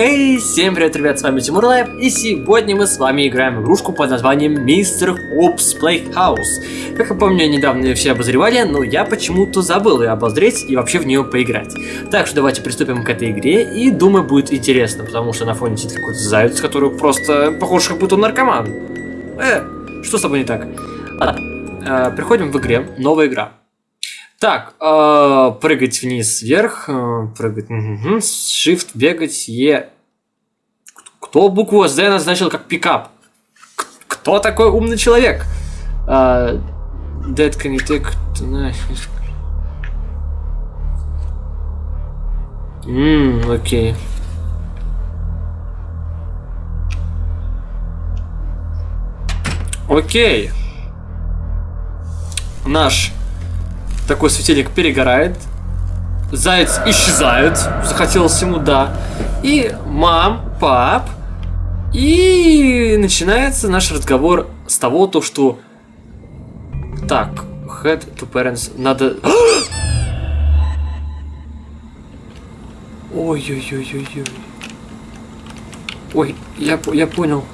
Эй, всем привет, ребят, с вами Тимур Лайв, и сегодня мы с вами играем игрушку под названием Мистер Хопс Playhouse. Как я помню, недавно ее все обозревали, но я почему-то забыл ее обозреть и вообще в нее поиграть. Так что давайте приступим к этой игре, и думаю, будет интересно, потому что на фоне сидит какой-то заяц, который просто похож, как будто он наркоман. Э, что с тобой не так? А, э, приходим в игре, новая игра. Так, э, прыгать вниз, вверх, э, прыгать, угу, shift, бегать, е. Кто букву Z назначил как пикап? К кто такой умный человек? Э, that can you take... Ммм, окей. Окей. Наш такой светильник перегорает. Заяц исчезает. Захотелось ему, да. И мам, пап. И начинается наш разговор с того, то, что... Так, head to parents. Надо... Ой-ой-ой-ой-ой. Ой, я, я понял.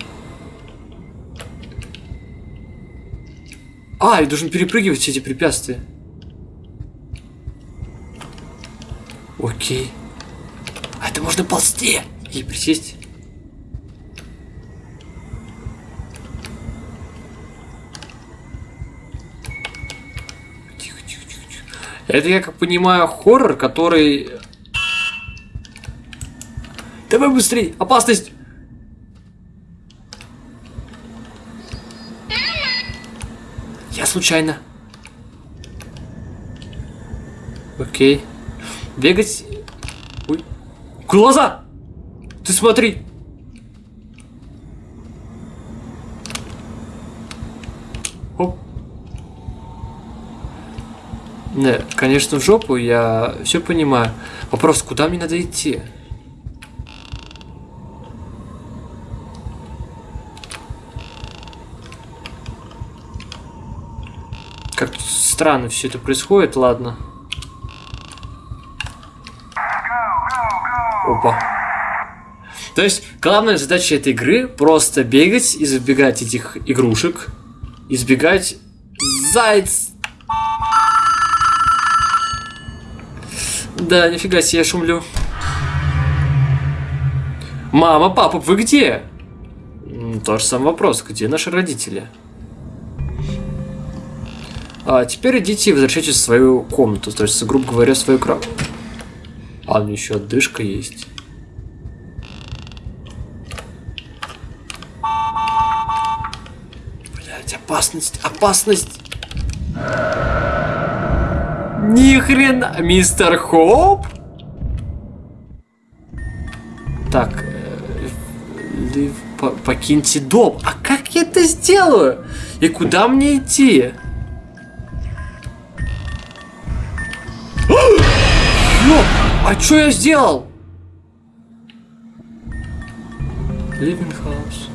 А, я должен перепрыгивать все эти препятствия. Окей. А это можно ползти и присесть. Тихо, тихо, тихо, тихо. Это, я как понимаю, хоррор, который... Давай быстрей! Опасность! Я случайно. Окей. Бегать... Ой. Глаза! Ты смотри! Оп. Не, конечно, в жопу, я все понимаю. Вопрос, куда мне надо идти? Как странно все это происходит, ладно. Опа. То есть, главная задача этой игры просто бегать, избегать этих игрушек, избегать заяц. Да, нифига себе, я шумлю. Мама, папа, вы где? Тот же самый вопрос, где наши родители? А теперь идите и возвращайтесь в свою комнату, то есть, грубо говоря, в свою кровать. А, у еще отдышка есть. Блять, опасность, опасность. Ни хрена, мистер Хоп. Так, э, покиньте дом. А как я это сделаю? И куда мне идти? Ёп! А что я сделал? Living house.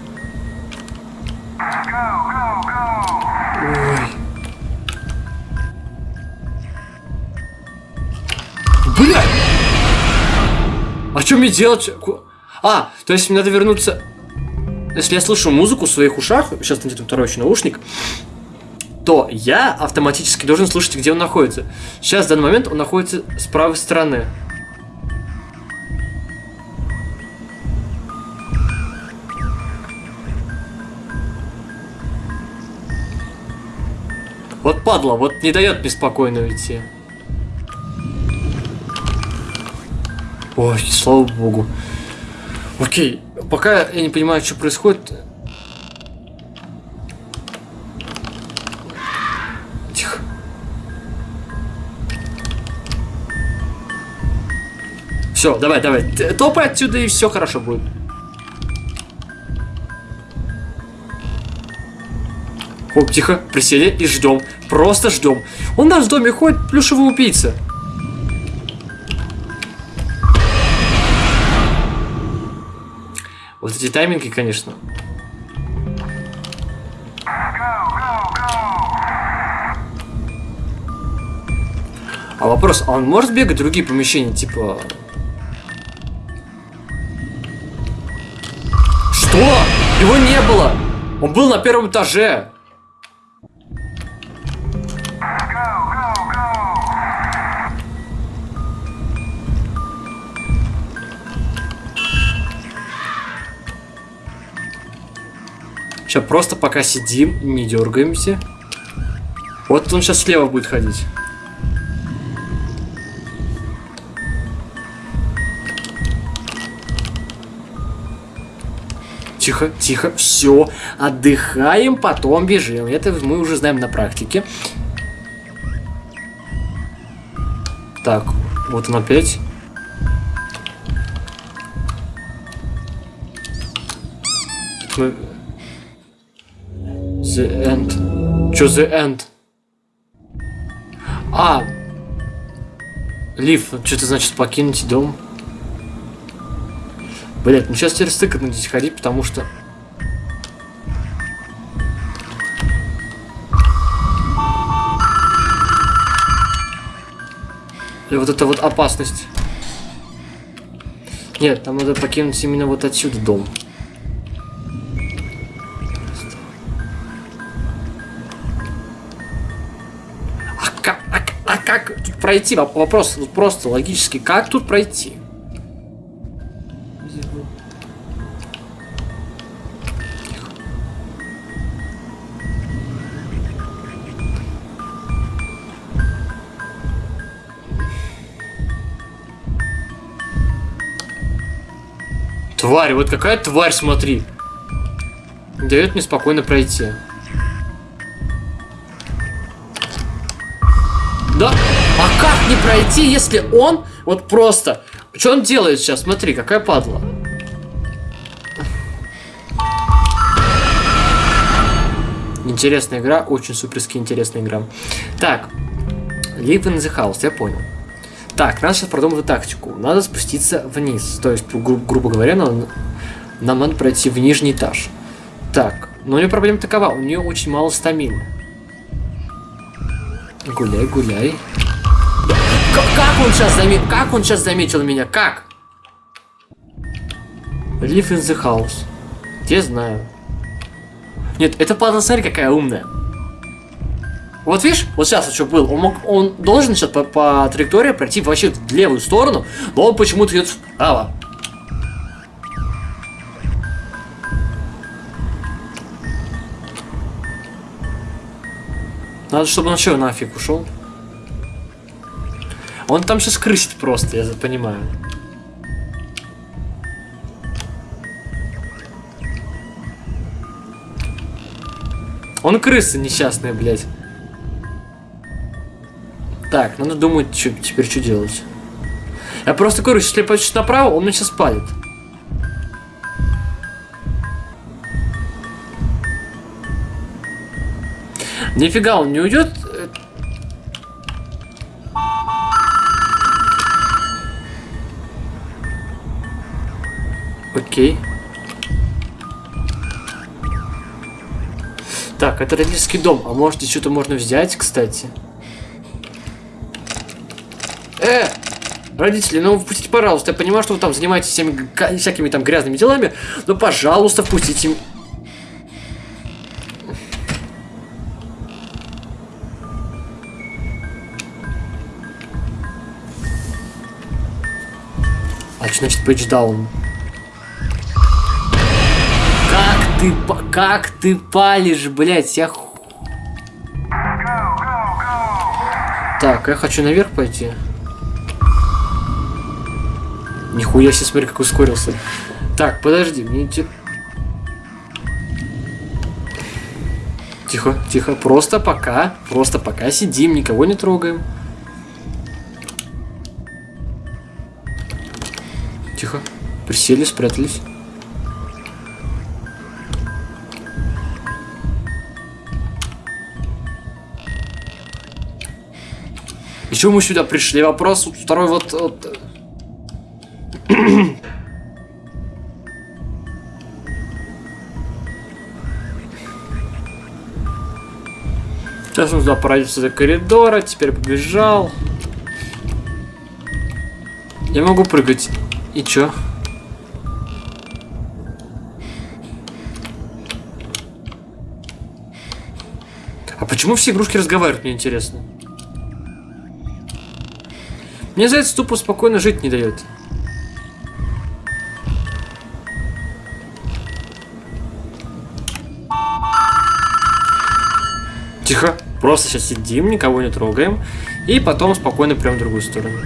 А что мне делать? А, то есть мне надо вернуться... Если я слышу музыку в своих ушах, сейчас найдет второй еще наушник, то я автоматически должен слышать, где он находится. Сейчас, в данный момент, он находится с правой стороны. Вот падла, вот не дает мне спокойно уйти. Ой, слава богу. Окей, пока я не понимаю, что происходит. Тихо. Все, давай, давай. Топай отсюда и все хорошо будет. Хоп, тихо, присели и ждем. Просто ждем. Нас в доме ходит плюшевый убийца. эти тайминги, конечно. А вопрос, а он может бегать в другие помещения, типа... Что? Его не было! Он был на первом этаже! Сейчас просто пока сидим, не дергаемся. Вот он сейчас слева будет ходить. Тихо, тихо, все, отдыхаем, потом бежим. Это мы уже знаем на практике. Так, вот он опять. The end. Чё the end? А! Лив, что это значит покинуть дом? Блять, ну сейчас теперь стыкотно здесь ходить, потому что... И вот это вот опасность. Нет, там надо покинуть именно вот отсюда дом. Пройти? Вопрос просто логически. Как тут пройти? Тварь, вот какая тварь, смотри. Дает мне спокойно пройти. Не пройти, если он вот просто... Что он делает сейчас? Смотри, какая падла. Интересная игра, очень суперски интересная игра. Так, Live in the House, я понял. Так, надо сейчас продумать тактику. Надо спуститься вниз. То есть, гру грубо говоря, нам, нам надо пройти в нижний этаж. Так, но у нее проблема такова, у нее очень мало стамины. Гуляй, гуляй. Как он сейчас заметил? Как он сейчас заметил меня? Как? Live in the house. Я знаю. Нет, это падла, смотри, какая умная. Вот видишь, вот сейчас вот что был, он, мог, он должен сейчас по, по траектории пройти вообще в левую сторону, но он почему-то идет вправо. Надо, чтобы он что, нафиг ушел. Он там сейчас крысит просто, я понимаю. Он крыса несчастная, блядь. Так, надо думать, что, теперь что делать. Я просто говорю, если я пойду направо, он меня сейчас палит. Нифига, он не уйдет Окей. Так, это родительский дом. А может что-то можно взять, кстати? Э! Родители, ну впустите, пожалуйста. Я понимаю, что вы там занимаетесь всеми, всякими там грязными делами, но, пожалуйста, впустите. А что значит page ты, как ты палишь, блядь, я... Так, я хочу наверх пойти. Нихуя себе, смотри, как ускорился. Так, подожди, мне интересно... Тихо, тихо, просто пока, просто пока сидим, никого не трогаем. Тихо, присели, спрятались. Почему мы сюда пришли? Вопрос второй вот... вот... Сейчас он сюда пройдется до коридора, теперь побежал. Я могу прыгать. И чё? А почему все игрушки разговаривают, мне интересно? Мне заяц тупо спокойно жить не дает. Тихо. Просто сейчас сидим, никого не трогаем. И потом спокойно прям в другую сторону.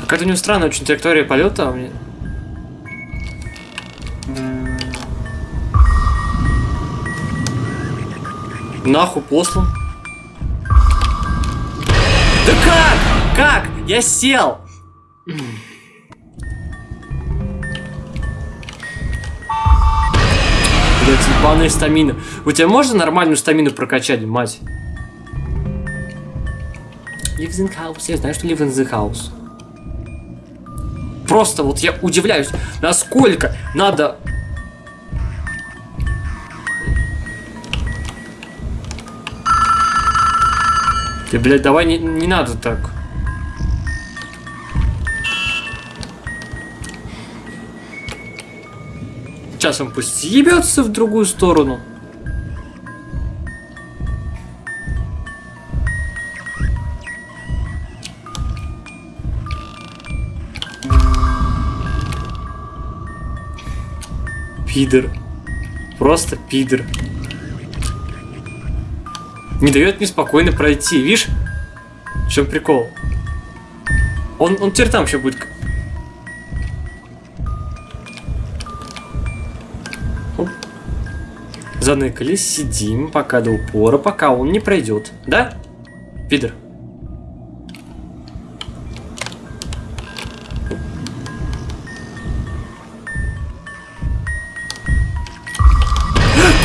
Какая-то у него странная очень траектория полета. А мне... Нахуй послан. Я сел. Блять, ебаная стамина. У тебя можно нормальную стамину прокачать, мать? In house. Я знаю, что live house. Просто вот я удивляюсь, насколько надо... Ты, блядь, давай не, не надо так. Сейчас он пусть ебется в другую сторону. Пидор. Просто пидор. Не дает мне спокойно пройти, видишь? В чем прикол? Он, он теперь там еще будет заныкались, сидим пока до упора, пока он не пройдет. Да? Пидор.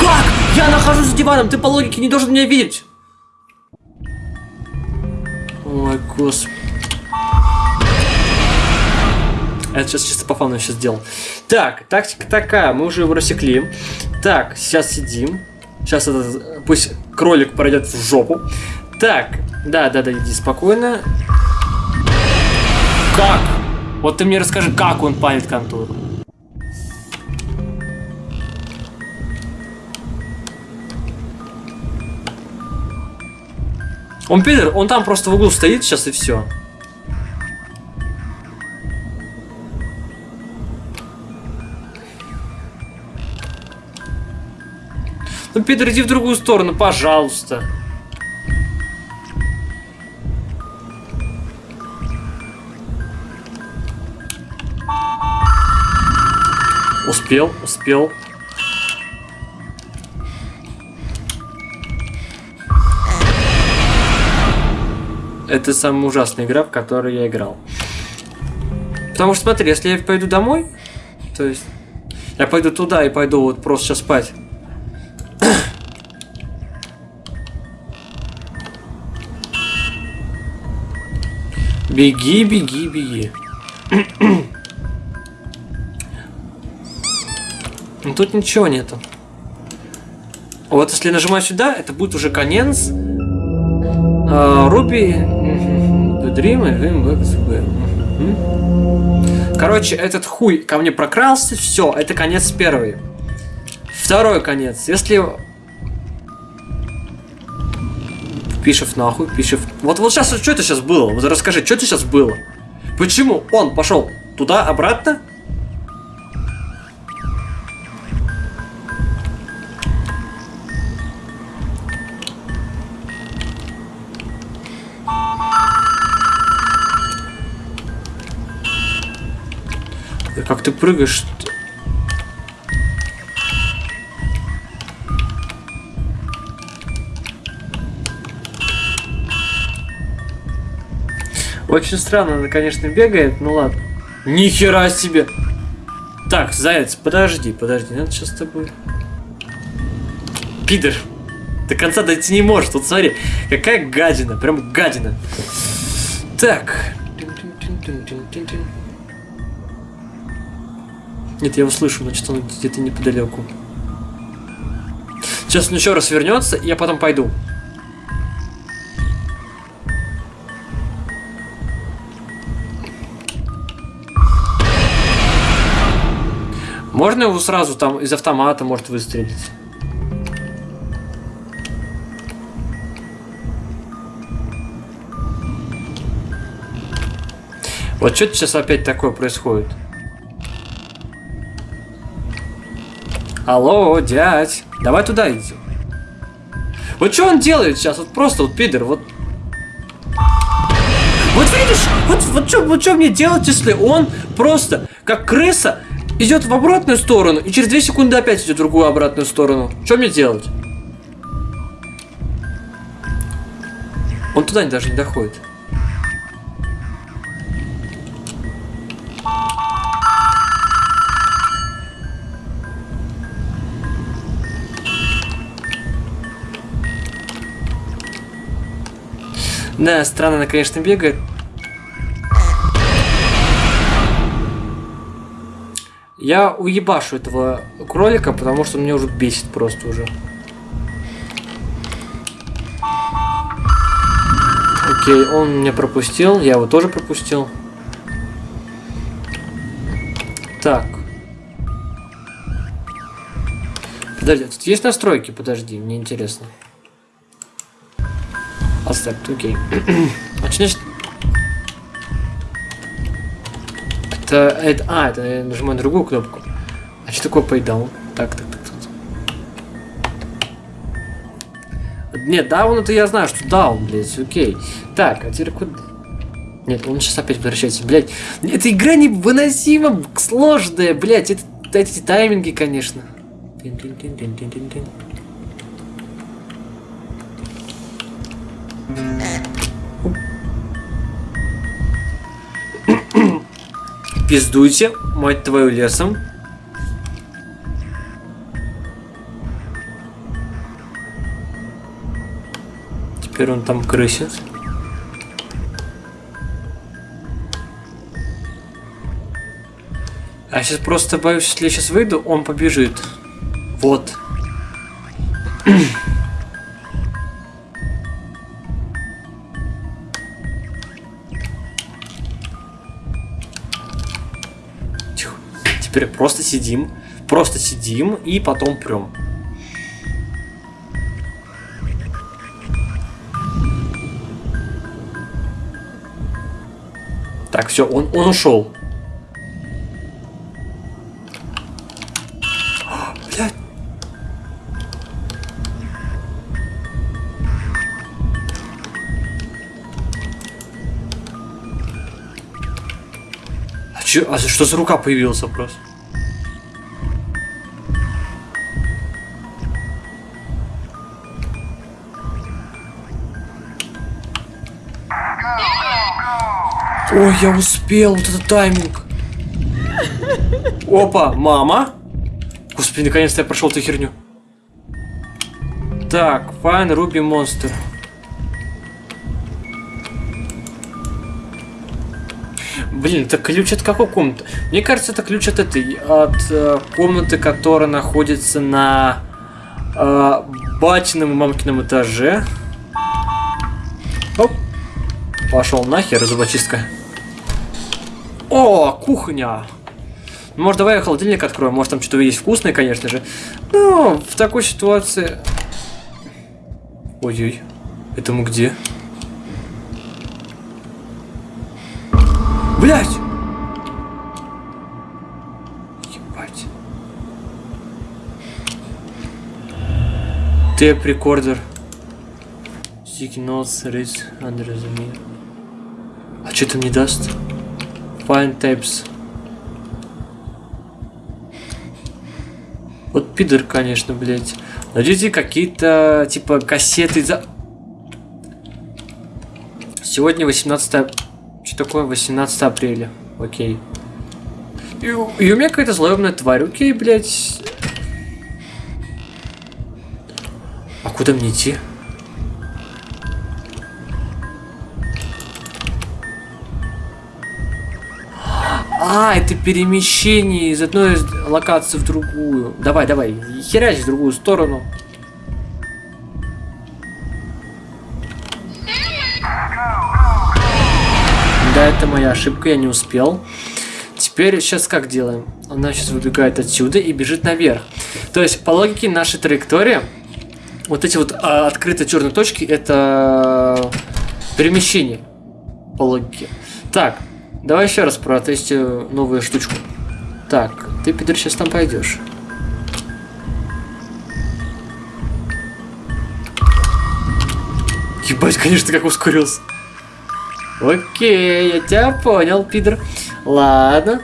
Как? Я нахожусь за диваном, ты по логике не должен меня видеть. Ой, господи. Это сейчас чисто по фану сейчас сделал. Так, тактика такая, мы уже его рассекли. Так, сейчас сидим. Сейчас этот, пусть кролик пройдет в жопу. Так, да, да, да, иди спокойно. Как? Вот ты мне расскажи, как он палит контур. Он пидор, он там просто в углу стоит сейчас и все. Ну, Питер, иди в другую сторону, пожалуйста. Успел, успел. Это самая ужасная игра, в которой я играл. Потому что смотри, если я пойду домой, то есть я пойду туда и пойду вот просто спать. Беги, беги, беги. Ну тут ничего нету. Вот если нажимаю сюда, это будет уже конец. Руби. Короче, этот хуй ко мне прокрался, все, это конец первый. Второй конец. Если Пишев нахуй, Пишев. Вот, вот сейчас, что это сейчас было? Вот расскажи, что это сейчас было? Почему он пошел туда, обратно? Как ты прыгаешь? Очень странно она, конечно, бегает, ну ладно. Нихера себе! Так, заяц, подожди, подожди, надо сейчас с тобой. Пидор. До конца дойти не может. Вот смотри, какая гадина, прям гадина. Так. Нет, я его слышу, значит он где-то неподалеку. Сейчас он еще раз вернется, и я потом пойду. Можно его сразу там из автомата, может, выстрелить? Вот что сейчас опять такое происходит? Алло, дядь, давай туда иди. Вот что он делает сейчас? Вот просто вот пидор, вот... Вот видишь, вот, вот что вот что мне делать, если он просто, как крыса, идет в обратную сторону, и через 2 секунды опять идет в другую обратную сторону. Что мне делать? Он туда даже не доходит. Да, странно она, конечно, бегает. Я уебашу этого кролика, потому что он меня уже бесит просто уже. Окей, он меня пропустил, я его тоже пропустил. Так. Подожди, тут есть настройки? Подожди, мне интересно. Оставь, окей. а что значит... Это, это... А, это я нажимаю другую кнопку. А что такое paydown? Так, так, так, так. Нет, даун это я знаю, что даун, блядь, окей. Так, а теперь куда? Нет, он сейчас опять возвращается, блядь. Эта игра невыносимо сложная, блядь. Это, эти тайминги, конечно. Тин -тин -тин -тин -тин -тин -тин. Пиздуйте, мать твою лесом. Теперь он там крысит. А сейчас просто боюсь, если я сейчас выйду, он побежит. Вот. Теперь просто сидим. Просто сидим и потом прем. Так, все, он, он ушел. Блядь. А, а что за рука появилась просто? Ой, я успел, вот этот тайминг. Опа, мама. Господи, наконец-то я прошел эту херню. Так, Fine Ruby Monster. Блин, это ключ от какой комнаты? Мне кажется, это ключ от этой, от э, комнаты, которая находится на э, батином и мамкином этаже. Оп. Пошел нахер, зубочистка. О, кухня! Может, давай я холодильник открою, может, там что-то есть вкусное, конечно же. Ну, в такой ситуации... Ой-ой, это мы где? Блять! Ебать. Тэп рекордер. Sticky notes under the. А что там не даст? Find tapes. Вот пидор, конечно, блядь. Найдите какие-то, типа, кассеты за... Сегодня 18... Что такое 18 апреля? Окей. И, и у меня какая-то злоебная тварь. Окей, блядь. А куда мне идти? А, это перемещение из одной локации в другую. Давай, давай, херясь в другую сторону. Да, это моя ошибка, я не успел. Теперь сейчас как делаем? Она сейчас выбегает отсюда и бежит наверх. То есть, по логике нашей траектории, вот эти вот а, открытые черные точки, это перемещение. По логике. Так, Давай еще раз протестим новую штучку. Так, ты, Пидор, сейчас там пойдешь. Ебать, конечно, как ускорился. Окей, я тебя понял, пидор. Ладно.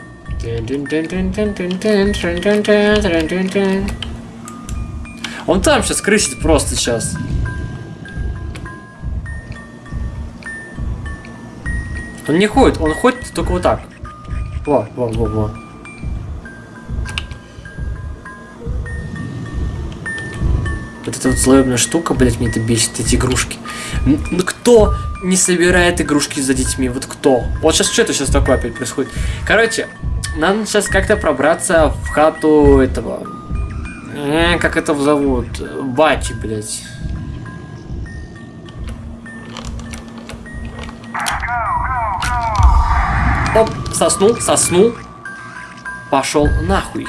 Он там сейчас крысит просто сейчас. Он не ходит, он ходит только вот так. Во, во, во, во. Вот эта вот злобная штука, блять, мне это бесит, эти игрушки. Ну кто не собирает игрушки за детьми? Вот кто? Вот сейчас что это сейчас такое опять происходит? Короче, нам сейчас как-то пробраться в хату этого... Э, как это зовут? Бати, блять. Оп, соснул, соснул. Пошел нахуй.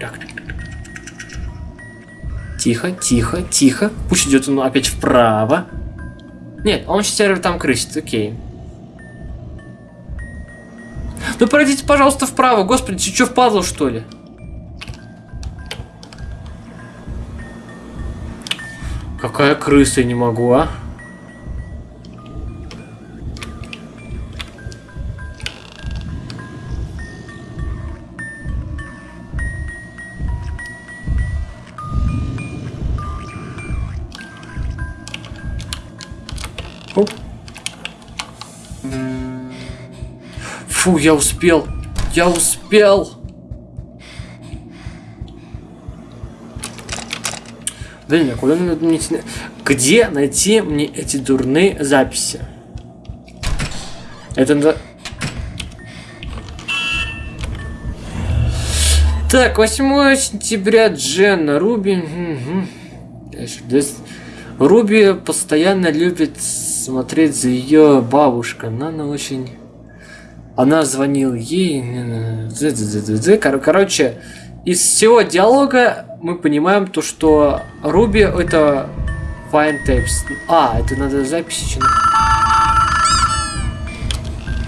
Так, Тихо, тихо, тихо. Пусть идет он опять вправо. Нет, он сейчас там крысит, окей. Ну пройдите, пожалуйста, вправо. Господи, ты что, впадло, что ли? Какая крыса, я не могу, а? Фу, я успел. Я успел. Блин, а куда найти? Где найти мне эти дурные записи? Это надо... Так, 8 сентября Дженна, Руби... Руби постоянно любит смотреть за ее бабушкой. Она очень... Она звонила ей... Короче, из всего диалога мы понимаем то, что Руби это Fine Tapes. А, это надо записи.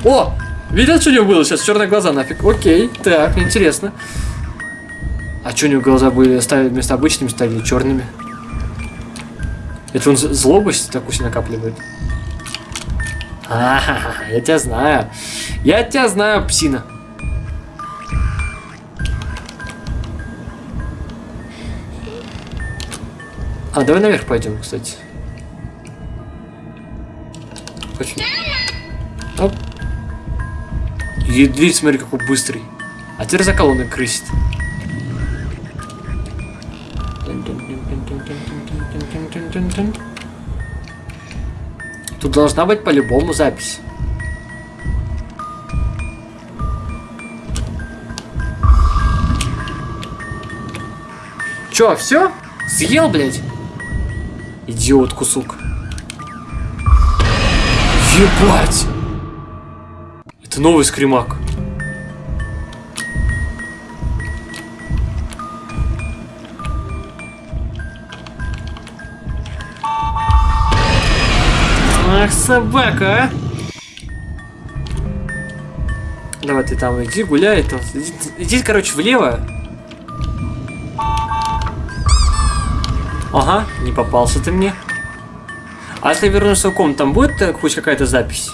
О! Видел, что у него было сейчас? Черные глаза нафиг. Окей, так, интересно. А что у него глаза были ставили вместо обычными стали черными? Это он злобость такую себе накапливает? А, -ха, я тебя знаю. Я тебя знаю, псина. А, давай наверх пойдем, кстати. Очень. Оп. И смотри, какой быстрый. А теперь за колонной крысит. Тут должна быть по-любому запись. Чё, все? Съел, блядь? Идиот кусок. Ебать! Это новый скримак. Ах, собака, а! Давай ты там иди гуляй. Там. Иди, иди, короче, влево. Ага, не попался ты мне. А если вернусь в комнату, там будет э, хоть какая-то запись?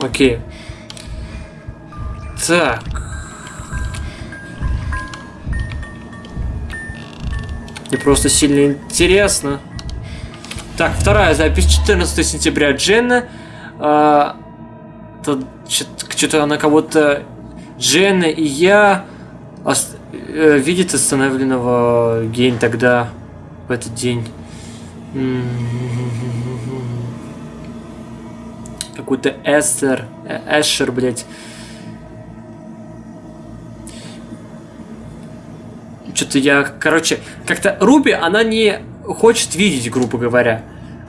Окей. Так. Мне просто сильно интересно. Так, вторая запись 14 сентября Дженна. А, что-то она кого-то Дженна и я ост... э, видит остановленного Гейн тогда в этот день. Какой-то Эстер, э, Эшер, блядь. Что-то я, короче, как-то Руби, она не хочет видеть, грубо говоря.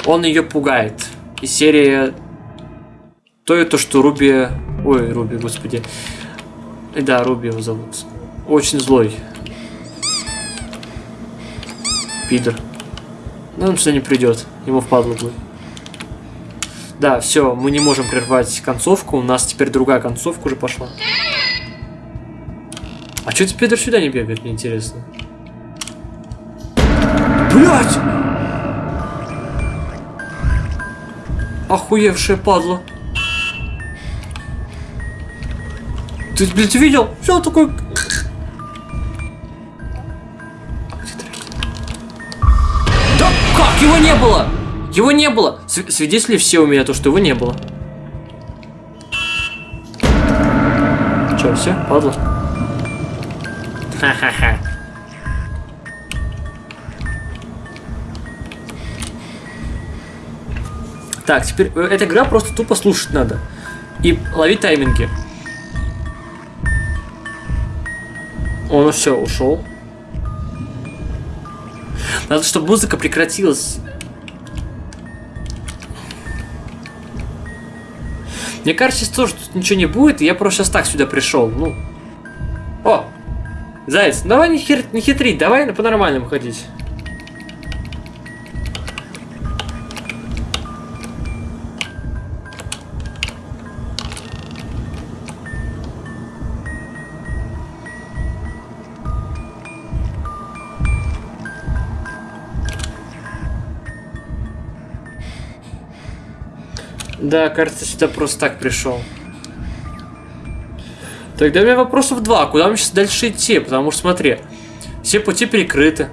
он ее пугает. И серия то и то, что Руби... Ой, Руби, господи. И да, Руби его зовут. Очень злой. Пидор. Ну, он сюда не придет. Ему впадло будет. Да, все, мы не можем прервать концовку. У нас теперь другая концовка уже пошла. А что теперь сюда не бегает, мне интересно. Блять! Охуевшая падла. Ты, блядь, видел? Все такой... Да как? Его не было! Его не было! Свидетели все у меня то, что его не было. Че, все? Падла? Ха-ха-ха. Так, теперь э, эта игра просто тупо слушать надо. И ловить тайминги. Он все, ушел. Надо, чтобы музыка прекратилась. Мне кажется, сейчас тоже тут ничего не будет, и я просто сейчас так сюда пришел. Ну. О! Заяц, давай не, хер... не хитрить, давай по-нормальному ходить. Да, кажется, сюда просто так пришел. Тогда у меня вопросов два. Куда мне сейчас дальше идти? Потому что, смотри, все пути перекрыты.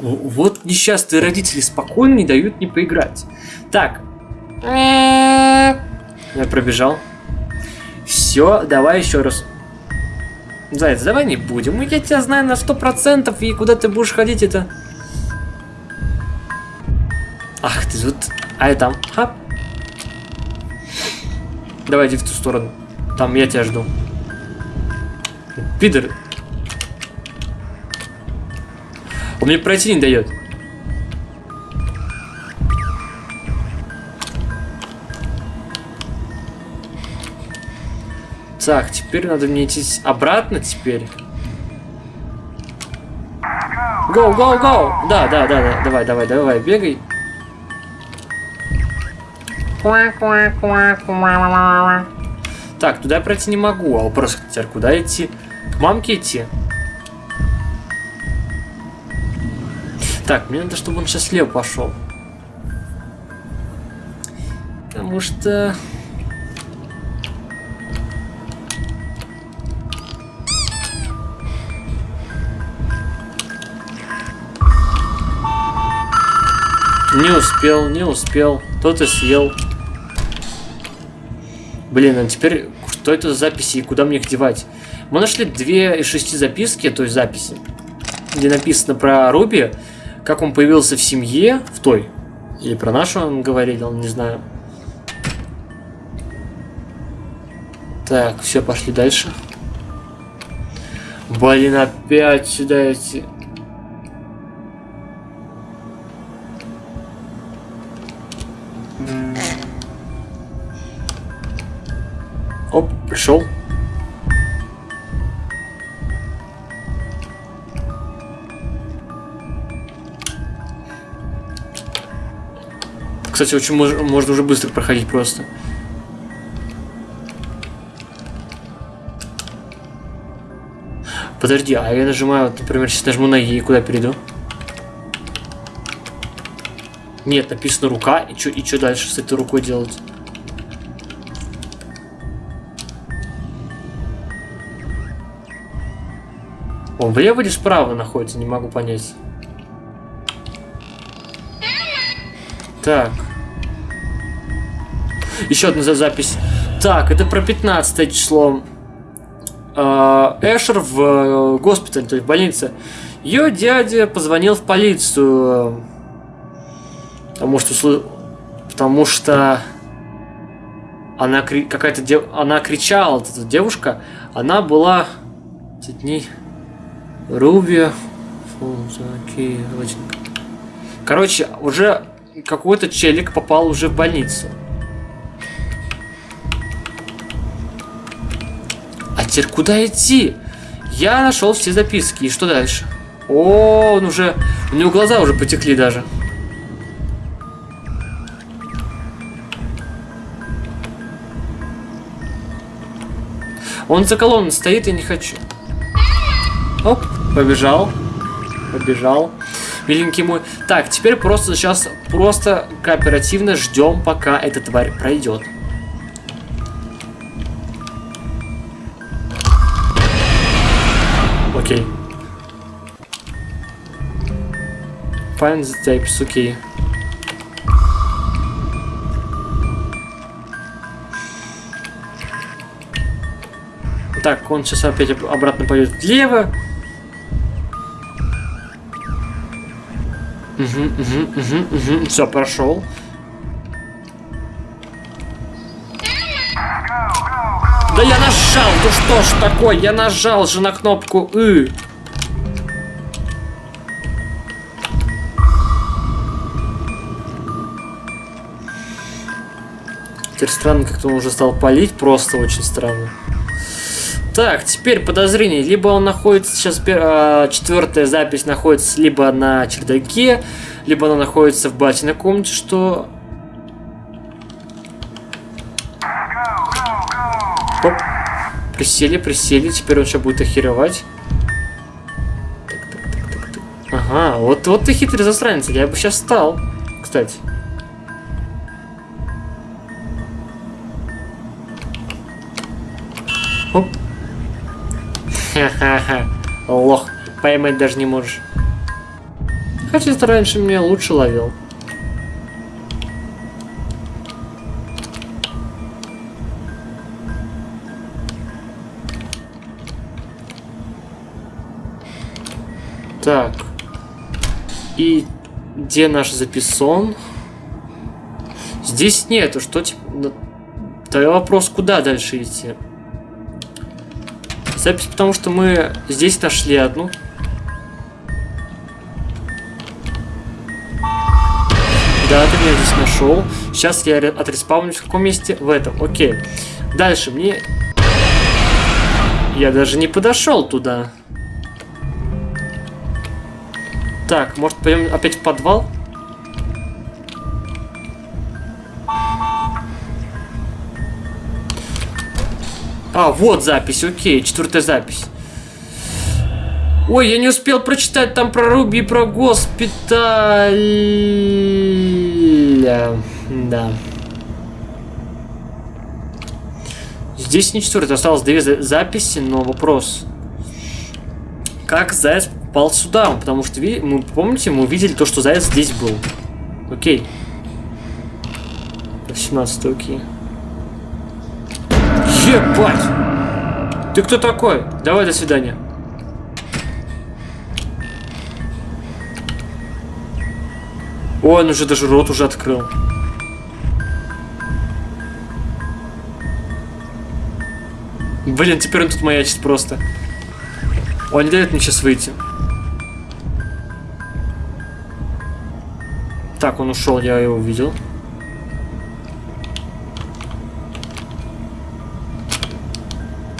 Вот несчастные родители спокойно не дают мне поиграть. Так. Я пробежал. Все, давай еще раз. Заяц, давай не будем. Я тебя знаю на сто процентов, и куда ты будешь ходить, это... Ах, ты тут... А я там. Хап. Давай иди в ту сторону. Там я тебя жду. Пидор. Он мне пройти не дает. Так, теперь надо мне идти обратно теперь. Go, go, go! Да, да, да, да, давай, давай, давай, бегай. Так, туда пройти не могу, а вопрос теперь куда идти? К мамке идти? Так, мне надо, чтобы он сейчас слева пошел. Потому что... Не успел, не успел. Кто-то съел. Блин, а теперь что это за записи и куда мне их девать? Мы нашли две из шести записки, то есть записи, где написано про Руби, как он появился в семье, в той, или про нашу он говорил, не знаю. Так, все, пошли дальше. Блин, опять сюда эти... Оп, пришел. Кстати, очень мож можно уже быстро проходить просто. Подожди, а я нажимаю, например, сейчас нажму на Е, куда перейду? Нет, написано рука, и что и чё дальше с этой рукой делать? Он влево или справа находится, не могу понять. Так. Еще одна запись. Так, это про 15 число. А, Эшер в э, госпитале, то есть в больнице. Ее дядя позвонил в полицию. Потому что... Потому что... Она кри... какая-то дев... она кричала, эта девушка, она была дней Руби. Короче, уже какой-то челик попал уже в больницу. А теперь куда идти? Я нашел все записки. И что дальше? О, он уже... У него глаза уже потекли даже. Он за колонной стоит, и не хочу. Оп, побежал. Побежал. Миленький мой. Так, теперь просто сейчас просто кооперативно ждем, пока эта тварь пройдет. Окей. Find the tapes, окей. Так, он сейчас опять обратно пойдет влево. Угу, угу, угу, угу. Все, прошел. Да я нажал, ну что ж такое, я нажал же на кнопку «ы». Теперь странно, как-то он уже стал палить, просто очень странно. Так, теперь подозрение. Либо он находится, сейчас э, четвертая запись находится либо на чердаке, либо она находится в батиной комнате, что... Оп. Присели, присели, теперь он сейчас будет охеревать. Ага, вот, вот ты хитрый засранец, я бы сейчас стал, кстати. Оп. Ха-ха-ха. Лох. Поймать даже не можешь. Хотя ты раньше меня лучше ловил. Так. И где наш записон? Здесь нету. Что типа... Тогда вопрос, куда дальше идти? Запись, потому что мы здесь нашли одну. Да, ты меня здесь нашел. Сейчас я отреспаунюсь в каком месте? В этом. Окей. Дальше мне... Я даже не подошел туда. Так, может пойдем опять в подвал? А, вот запись, окей, четвертая запись. Ой, я не успел прочитать там про Руби и про госпиталь. Да. Здесь не четвертая, осталось две записи, но вопрос. Как Заяц попал сюда? Потому что, мы, помните, мы увидели то, что Заяц здесь был. Окей. 18 окей. Ебать! Ты кто такой? Давай, до свидания. Ой, он уже даже рот уже открыл. Блин, теперь он тут маячит просто. Он не дает мне сейчас выйти. Так, он ушел, я его увидел.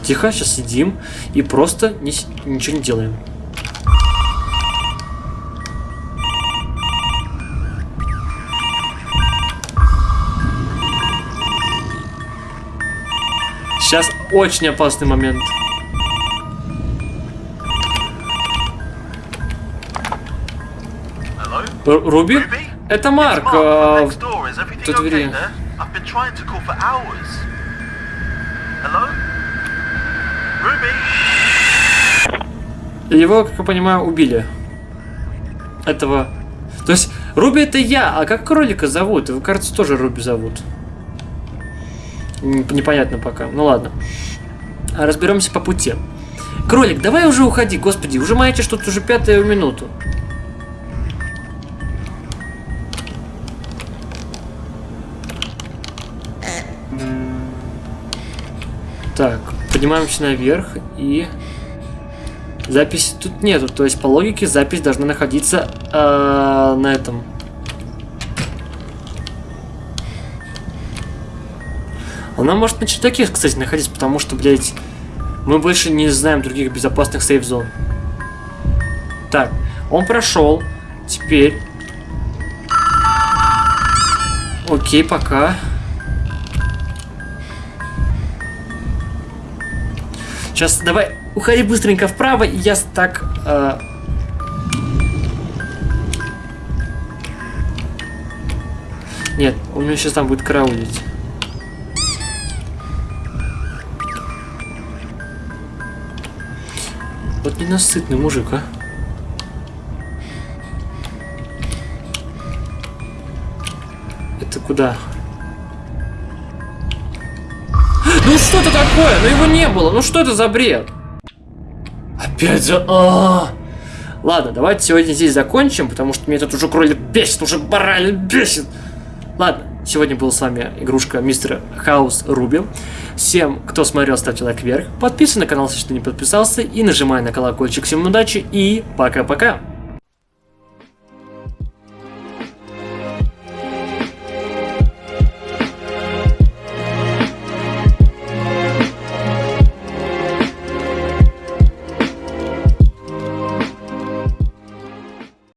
Тихо, сейчас сидим и просто ни, ничего не делаем. Сейчас очень опасный момент. Руби? Это Марк. Э, тут двери. Его, как я понимаю, убили. Этого. То есть, Руби это я, а как кролика зовут? Его, кажется, тоже Руби зовут. Непонятно пока. Ну ладно. Разберемся по пути. Кролик, давай уже уходи, господи, уже маете что-то уже пятую минуту. Поднимаемся наверх и... Записи тут нету, то есть по логике запись должна находиться э, на этом. Она может на чердаке, кстати, находиться, потому что, блядь, мы больше не знаем других безопасных сейф-зон. Так, он прошел. Теперь... Окей, пока. Сейчас давай, уходи быстренько вправо, и я так... Э... Нет, у меня сейчас там будет караулить. Вот ненасытный мужик, а. Это куда? Такое? Ну его не было. Ну что это за бред? Опять же... А -а -а. Ладно, давайте сегодня здесь закончим, потому что меня тут уже кролик бесит, уже бараль бесит. Ладно, сегодня был с вами игрушка Мистер Хаус Руби. Всем, кто смотрел, ставьте лайк вверх, подписывайтесь на канал, если не подписался, и нажимай на колокольчик. Всем удачи и пока-пока.